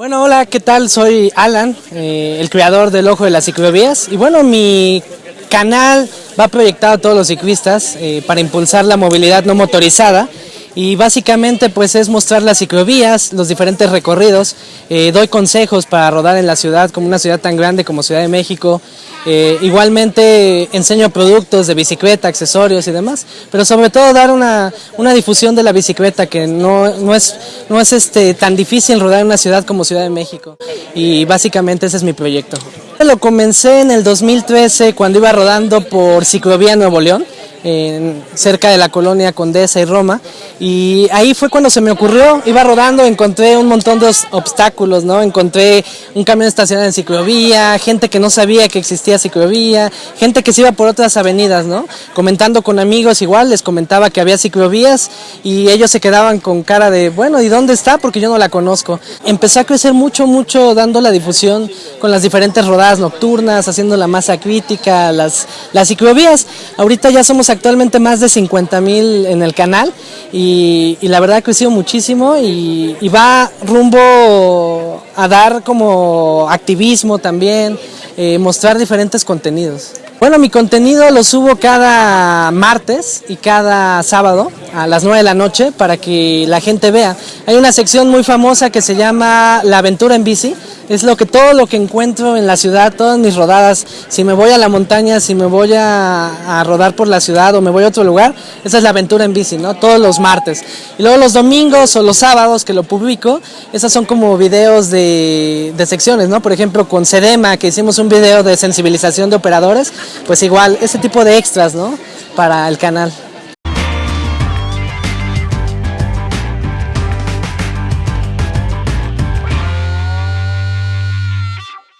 Bueno, hola, ¿qué tal? Soy Alan, eh, el creador del Ojo de las Ciclovías. Y bueno, mi canal va proyectado a todos los ciclistas eh, para impulsar la movilidad no motorizada y básicamente pues es mostrar las ciclovías, los diferentes recorridos, eh, doy consejos para rodar en la ciudad como una ciudad tan grande como Ciudad de México, eh, igualmente enseño productos de bicicleta, accesorios y demás, pero sobre todo dar una, una difusión de la bicicleta que no, no es, no es este, tan difícil rodar en una ciudad como Ciudad de México. Y básicamente ese es mi proyecto. Lo comencé en el 2013 cuando iba rodando por Ciclovía Nuevo León, en, cerca de la colonia Condesa y Roma. Y ahí fue cuando se me ocurrió, iba rodando, encontré un montón de obstáculos, ¿no? Encontré un camión estacionado en ciclovía, gente que no sabía que existía ciclovía, gente que se iba por otras avenidas, ¿no? Comentando con amigos igual, les comentaba que había ciclovías y ellos se quedaban con cara de, bueno, ¿y dónde está? Porque yo no la conozco. Empecé a crecer mucho, mucho dando la difusión con las diferentes rodadas nocturnas, haciendo la masa crítica, las, las ciclovías. Ahorita ya somos actualmente más de 50 mil en el canal y, la verdad ha crecido muchísimo y, va rumbo a dar como activismo también, eh, mostrar diferentes contenidos. Bueno, mi contenido lo subo cada martes y cada sábado a las 9 de la noche para que la gente vea. Hay una sección muy famosa que se llama La aventura en bici, es lo que todo lo que encuentro en la ciudad, todas mis rodadas, si me voy a la montaña, si me voy a, rodar por la ciudad o me voy a otro lugar, esa es la aventura en bici, ¿no? Todos los martes. Y luego los domingos o los sábados que lo publico, esas son como videos de, de secciones, ¿no? Por ejemplo, con Sedema, que hicimos un video de sensibilización de operadores, pues igual, ese tipo de extras, ¿no? Para el canal.